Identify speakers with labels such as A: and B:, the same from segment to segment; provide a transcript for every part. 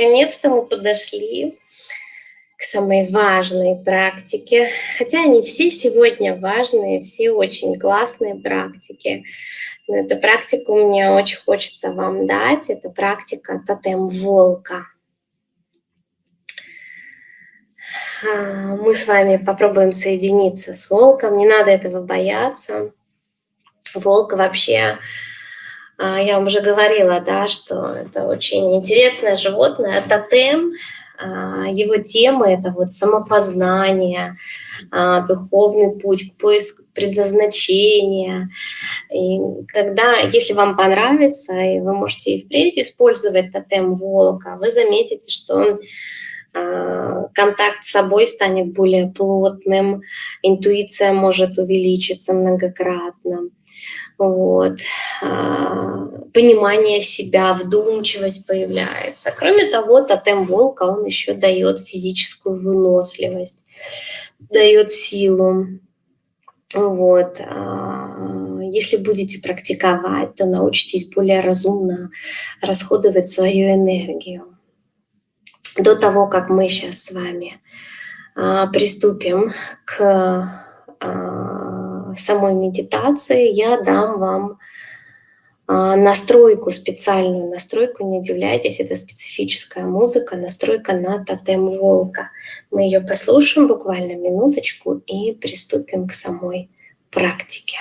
A: наконец-то мы подошли к самой важной практике. Хотя они все сегодня важные, все очень классные практики. Но эту практику мне очень хочется вам дать. Это практика тотем волка. А, мы с вами попробуем соединиться с волком. Не надо этого бояться. Волк вообще я вам уже говорила, да, что это очень интересное животное. Тотем, а, его тема – это вот самопознание, а, духовный путь, поиск предназначения. И когда, если вам понравится, и вы можете и впредь использовать тотем волка, вы заметите, что он контакт с собой станет более плотным, интуиция может увеличиться многократно вот, а, понимание себя, вдумчивость появляется. Кроме того, тотем волка, он еще дает физическую выносливость, дает силу. Вот. А, если будете практиковать, то научитесь более разумно расходовать свою энергию. До того, как мы сейчас с вами а, приступим к самой медитации я дам вам а, настройку, специальную настройку, не удивляйтесь, это специфическая музыка, настройка на тотем волка. Мы ее послушаем буквально минуточку и приступим к самой практике.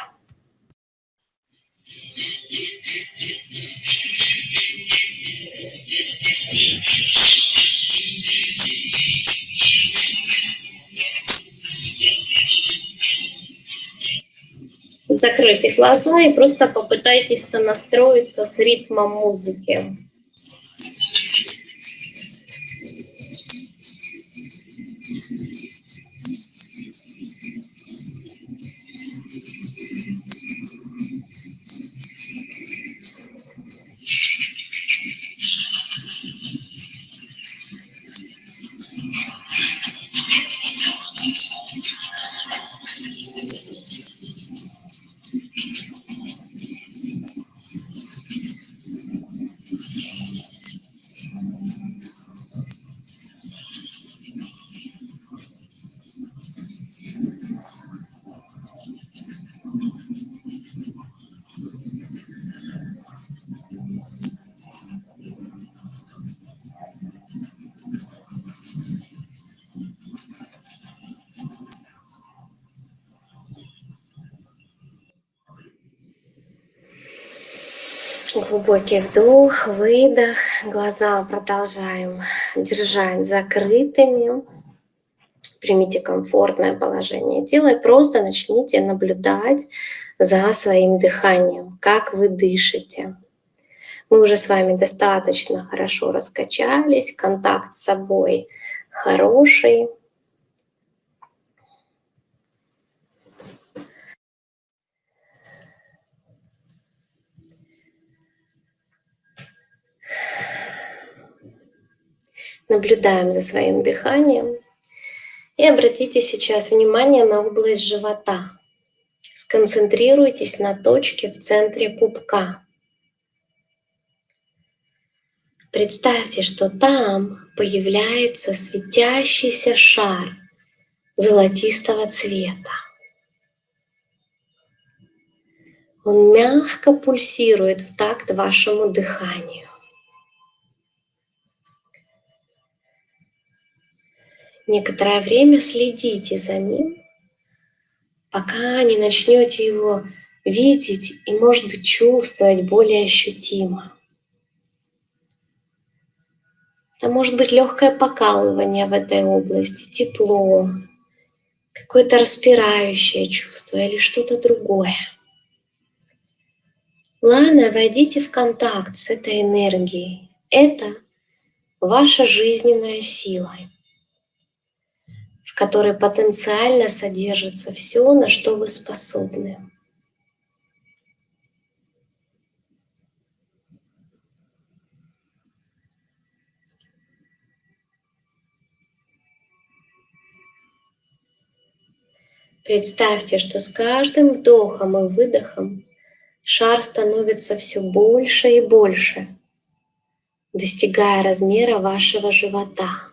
A: Закройте глаза и просто попытайтесь сонастроиться с ритмом музыки. Глубокий вдох, выдох. Глаза продолжаем держать закрытыми. Примите комфортное положение тела и просто начните наблюдать за своим дыханием, как вы дышите. Мы уже с вами достаточно хорошо раскачались, контакт с собой хороший. Наблюдаем за своим дыханием. И обратите сейчас внимание на область живота. Сконцентрируйтесь на точке в центре пупка. Представьте, что там появляется светящийся шар золотистого цвета. Он мягко пульсирует в такт вашему дыханию. Некоторое время следите за ним, пока не начнете его видеть и, может быть, чувствовать более ощутимо. Это может быть легкое покалывание в этой области, тепло, какое-то распирающее чувство или что-то другое. Главное, войдите в контакт с этой энергией. Это ваша жизненная сила которой потенциально содержится все, на что вы способны. Представьте, что с каждым вдохом и выдохом шар становится все больше и больше. достигая размера вашего живота.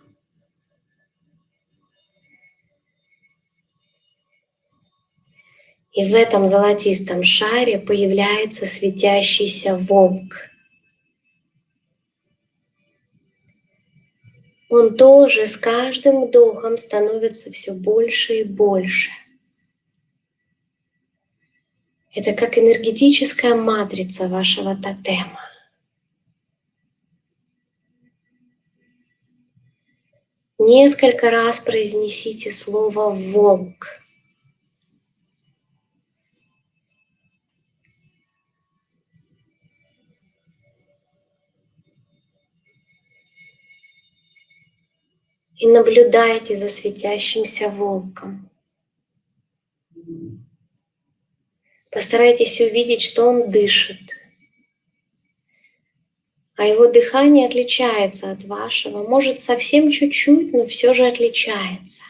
A: И в этом золотистом шаре появляется светящийся волк. Он тоже с каждым вдохом становится все больше и больше. Это как энергетическая матрица вашего тотема. Несколько раз произнесите слово «волк». И наблюдайте за светящимся волком. Постарайтесь увидеть, что он дышит. А его дыхание отличается от вашего. Может, совсем чуть-чуть, но все же отличается.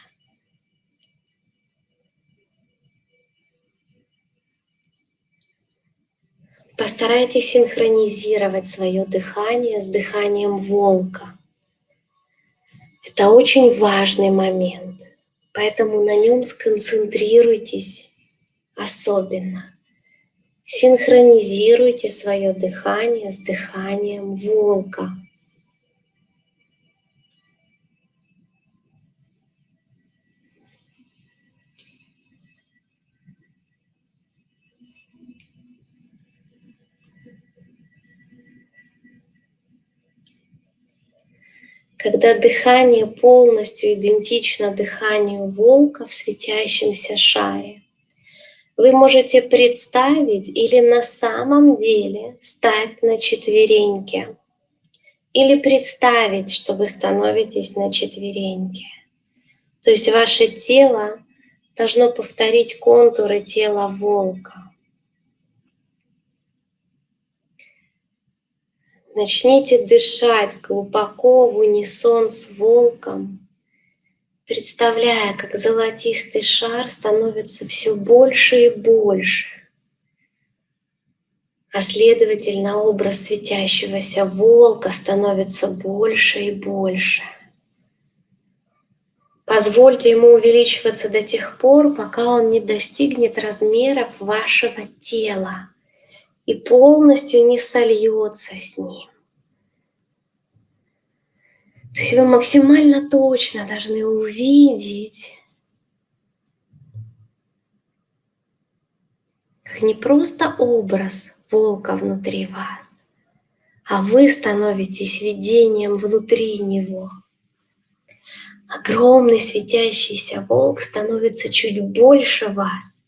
A: Постарайтесь синхронизировать свое дыхание с дыханием волка. Это очень важный момент, поэтому на нем сконцентрируйтесь особенно. Синхронизируйте свое дыхание с дыханием волка. Когда дыхание полностью идентично дыханию волка в светящемся шаре. Вы можете представить или на самом деле стать на четвереньки, или представить, что вы становитесь на четвереньки. То есть ваше тело должно повторить контуры тела волка. Начните дышать глубоко в унисон с волком, представляя, как золотистый шар становится все больше и больше, а следовательно образ светящегося волка становится больше и больше. Позвольте ему увеличиваться до тех пор, пока он не достигнет размеров вашего тела и полностью не сольется с ним. То есть вы максимально точно должны увидеть, как не просто образ волка внутри вас, а вы становитесь видением внутри него. Огромный светящийся волк становится чуть больше вас –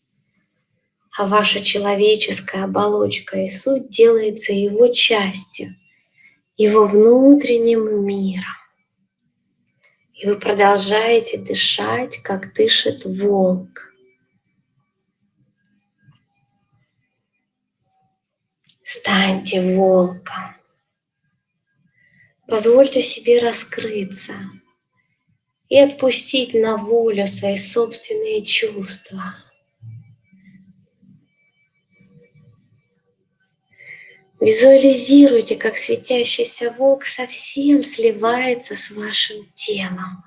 A: а ваша человеческая оболочка и суть делается его частью, его внутренним миром. И вы продолжаете дышать, как дышит волк. Станьте волком. Позвольте себе раскрыться и отпустить на волю свои собственные чувства – Визуализируйте, как светящийся волк совсем сливается с вашим телом.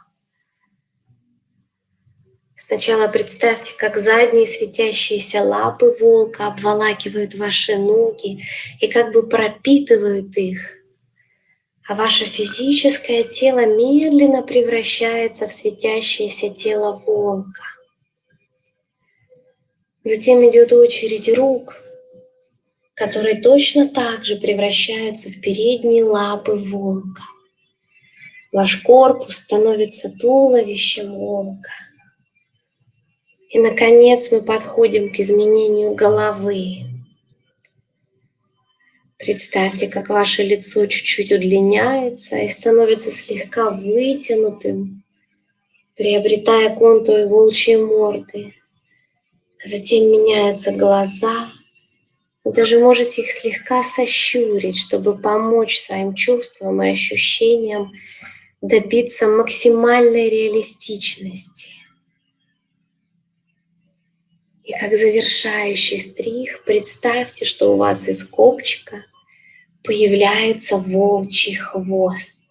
A: Сначала представьте, как задние светящиеся лапы волка обволакивают ваши ноги и как бы пропитывают их. А ваше физическое тело медленно превращается в светящееся тело волка. Затем идет очередь рук – которые точно так же превращаются в передние лапы волка. Ваш корпус становится туловищем волка. И, наконец, мы подходим к изменению головы. Представьте, как ваше лицо чуть-чуть удлиняется и становится слегка вытянутым, приобретая контуры волчьей морды. Затем меняются глаза – вы даже можете их слегка сощурить, чтобы помочь своим чувствам и ощущениям добиться максимальной реалистичности. И как завершающий стрих представьте, что у вас из копчика появляется волчий хвост.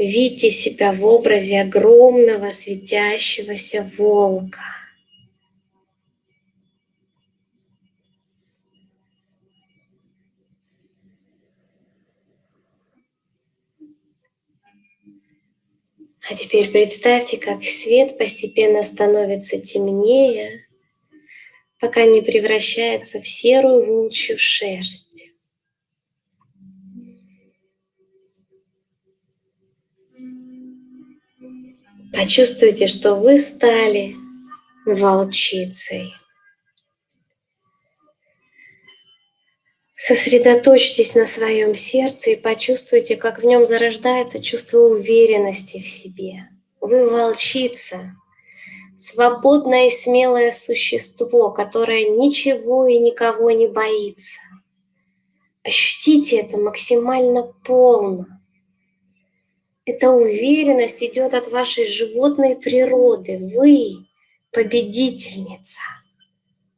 A: Видите себя в образе огромного светящегося волка. А теперь представьте, как свет постепенно становится темнее, пока не превращается в серую волчью шерсть. Почувствуйте, что вы стали волчицей. Сосредоточьтесь на своем сердце и почувствуйте, как в нем зарождается чувство уверенности в себе. Вы волчица, свободное и смелое существо, которое ничего и никого не боится. Ощутите это максимально полно. Эта уверенность идет от вашей животной природы. Вы победительница,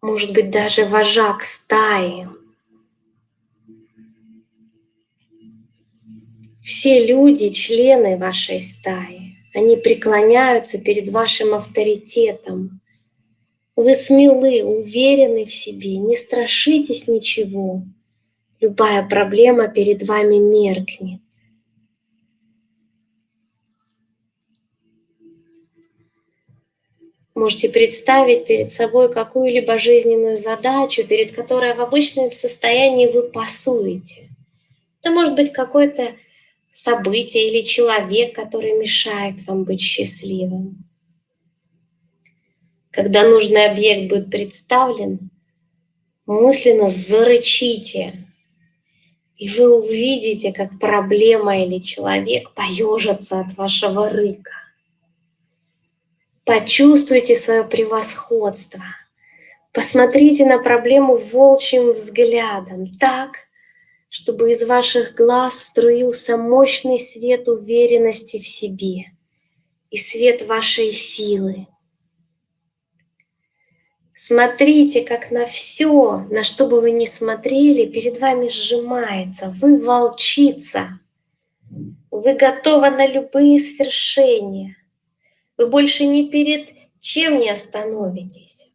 A: может быть, даже вожак стаи. Все люди, члены вашей стаи, они преклоняются перед вашим авторитетом. Вы смелы, уверены в себе, не страшитесь ничего. Любая проблема перед вами меркнет. Можете представить перед собой какую-либо жизненную задачу, перед которой в обычном состоянии вы пасуете. Это может быть какое-то событие или человек, который мешает вам быть счастливым. Когда нужный объект будет представлен, мысленно зарычите, и вы увидите, как проблема или человек поежится от вашего рыка. Почувствуйте свое превосходство. Посмотрите на проблему волчьим взглядом так, чтобы из ваших глаз струился мощный свет уверенности в себе и свет вашей силы. Смотрите, как на все, на что бы вы ни смотрели, перед вами сжимается. Вы волчица. Вы готовы на любые свершения. Вы больше ни перед чем не остановитесь.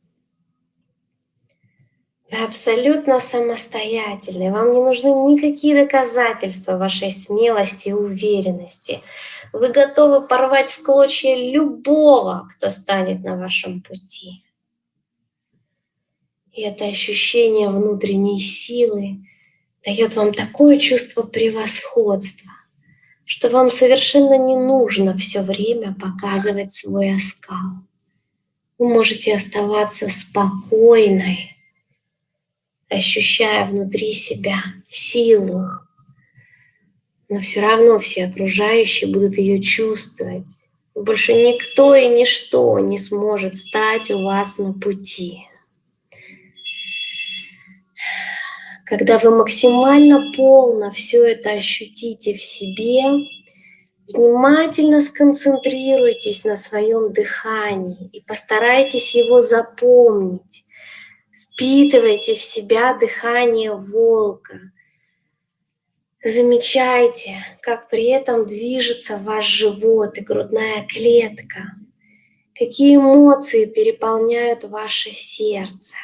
A: Вы абсолютно самостоятельны, вам не нужны никакие доказательства вашей смелости и уверенности. Вы готовы порвать в клочья любого, кто станет на вашем пути. И это ощущение внутренней силы дает вам такое чувство превосходства, что вам совершенно не нужно все время показывать свой оскал. Вы можете оставаться спокойной, ощущая внутри себя силу, но все равно все окружающие будут ее чувствовать. Больше никто и ничто не сможет стать у вас на пути. Когда вы максимально полно все это ощутите в себе, внимательно сконцентрируйтесь на своем дыхании и постарайтесь его запомнить. Впитывайте в себя дыхание волка. Замечайте, как при этом движется ваш живот и грудная клетка. Какие эмоции переполняют ваше сердце.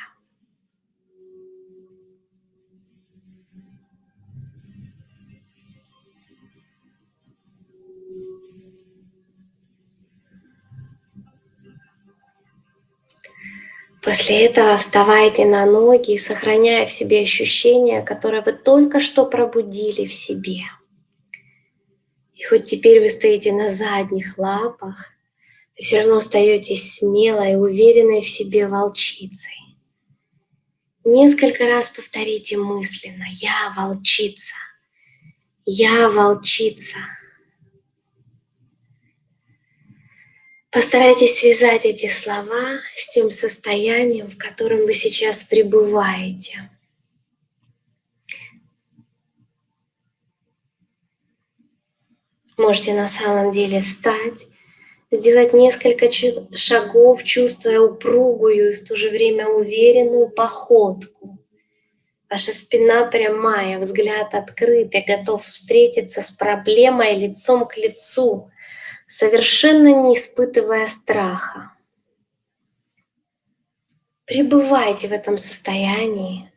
A: После этого вставайте на ноги, сохраняя в себе ощущения, которые вы только что пробудили в себе. И хоть теперь вы стоите на задних лапах, вы все равно остаетесь смелой и уверенной в себе волчицей. Несколько раз повторите мысленно «Я волчица! Я волчица!» Постарайтесь связать эти слова с тем состоянием, в котором вы сейчас пребываете. Можете на самом деле стать сделать несколько шагов, чувствуя упругую и в то же время уверенную походку. Ваша спина прямая, взгляд открытый, готов встретиться с проблемой лицом к лицу, совершенно не испытывая страха. Пребывайте в этом состоянии,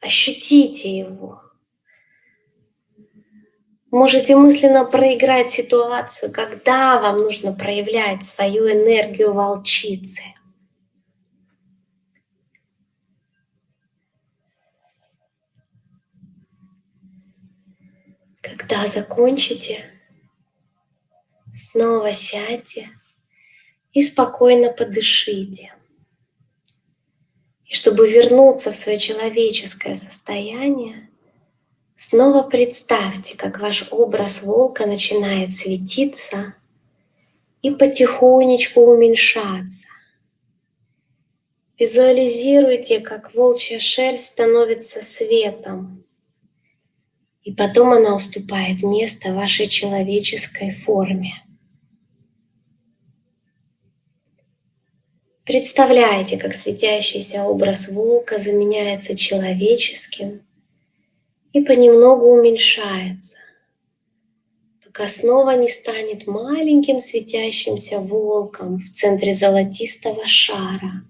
A: ощутите его. Можете мысленно проиграть ситуацию, когда вам нужно проявлять свою энергию волчицы. Когда закончите, снова сядьте и спокойно подышите. И чтобы вернуться в свое человеческое состояние, снова представьте, как ваш образ волка начинает светиться и потихонечку уменьшаться. Визуализируйте, как волчья шерсть становится светом, и потом она уступает место вашей человеческой форме. Представляете, как светящийся образ волка заменяется человеческим и понемногу уменьшается, пока снова не станет маленьким светящимся волком в центре золотистого шара,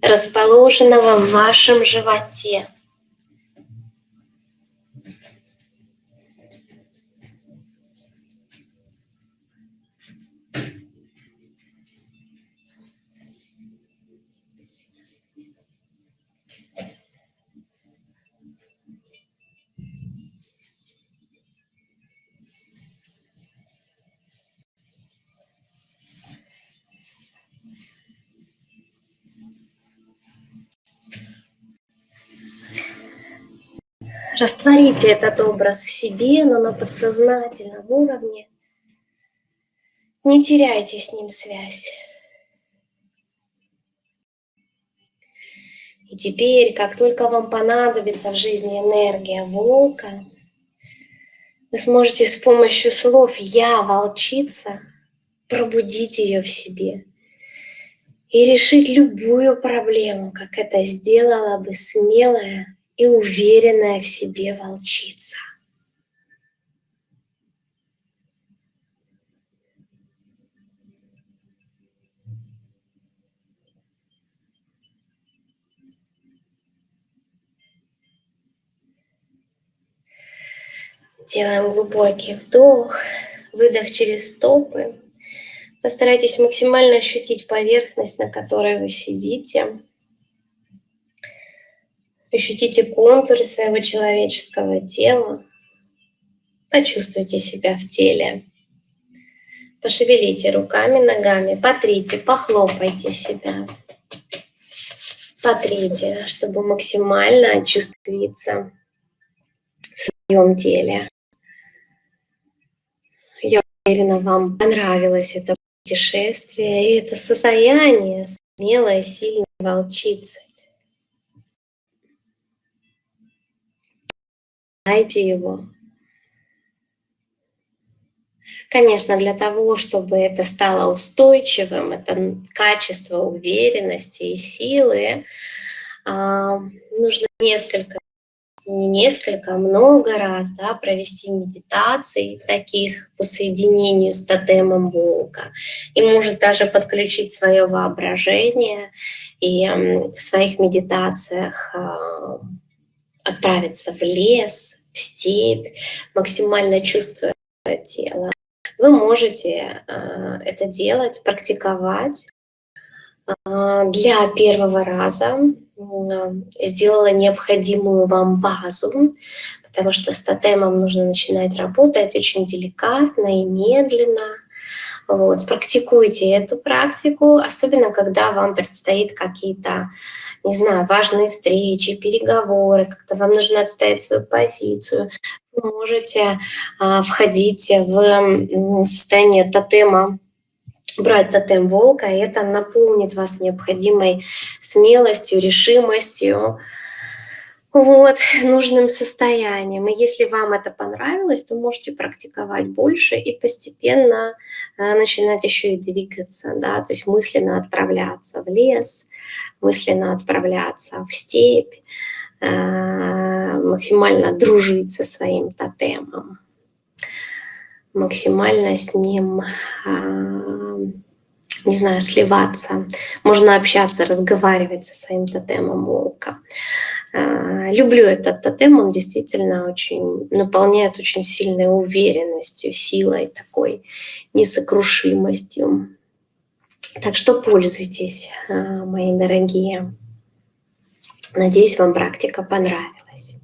A: расположенного в вашем животе. Растворите этот образ в себе, но на подсознательном уровне. Не теряйте с ним связь. И теперь, как только вам понадобится в жизни энергия волка, вы сможете с помощью слов «я волчица» пробудить ее в себе и решить любую проблему, как это сделала бы смелая и уверенная в себе волчица. Делаем глубокий вдох, выдох через стопы. Постарайтесь максимально ощутить поверхность, на которой вы сидите. Ощутите контуры своего человеческого тела. Почувствуйте себя в теле. Пошевелите руками, ногами, потрите, похлопайте себя. Потрите, чтобы максимально очувствиться в своем теле. Я уверена, вам понравилось это путешествие и это состояние смелой, сильной волчицы. Знайте его. Конечно, для того, чтобы это стало устойчивым, это качество уверенности и силы, а, нужно несколько, не несколько, а много раз да, провести медитации таких по соединению с тотемом волка. И может даже подключить свое воображение и в своих медитациях а, отправиться в лес, в степь, максимально чувствуя тело. Вы можете э, это делать, практиковать. Э, для первого раза сделала необходимую вам базу, потому что с тотемом нужно начинать работать очень деликатно и медленно. Вот, практикуйте эту практику, особенно когда вам предстоит какие-то не знаю, важные встречи, переговоры, как-то вам нужно отстоять свою позицию, вы можете а, входить в состояние тотема, брать тотем волка, и это наполнит вас необходимой смелостью, решимостью, вот, нужным состоянием. И если вам это понравилось, то можете практиковать больше и постепенно э, начинать еще и двигаться, да, то есть мысленно отправляться в лес, мысленно отправляться в степь, э, максимально дружить со своим тотемом, максимально с ним э, не знаю, сливаться, можно общаться, разговаривать со своим тотемом волка. А, люблю этот тотем, он действительно очень наполняет очень сильной уверенностью, силой такой, несокрушимостью. Так что пользуйтесь, а, мои дорогие. Надеюсь, вам практика понравилась.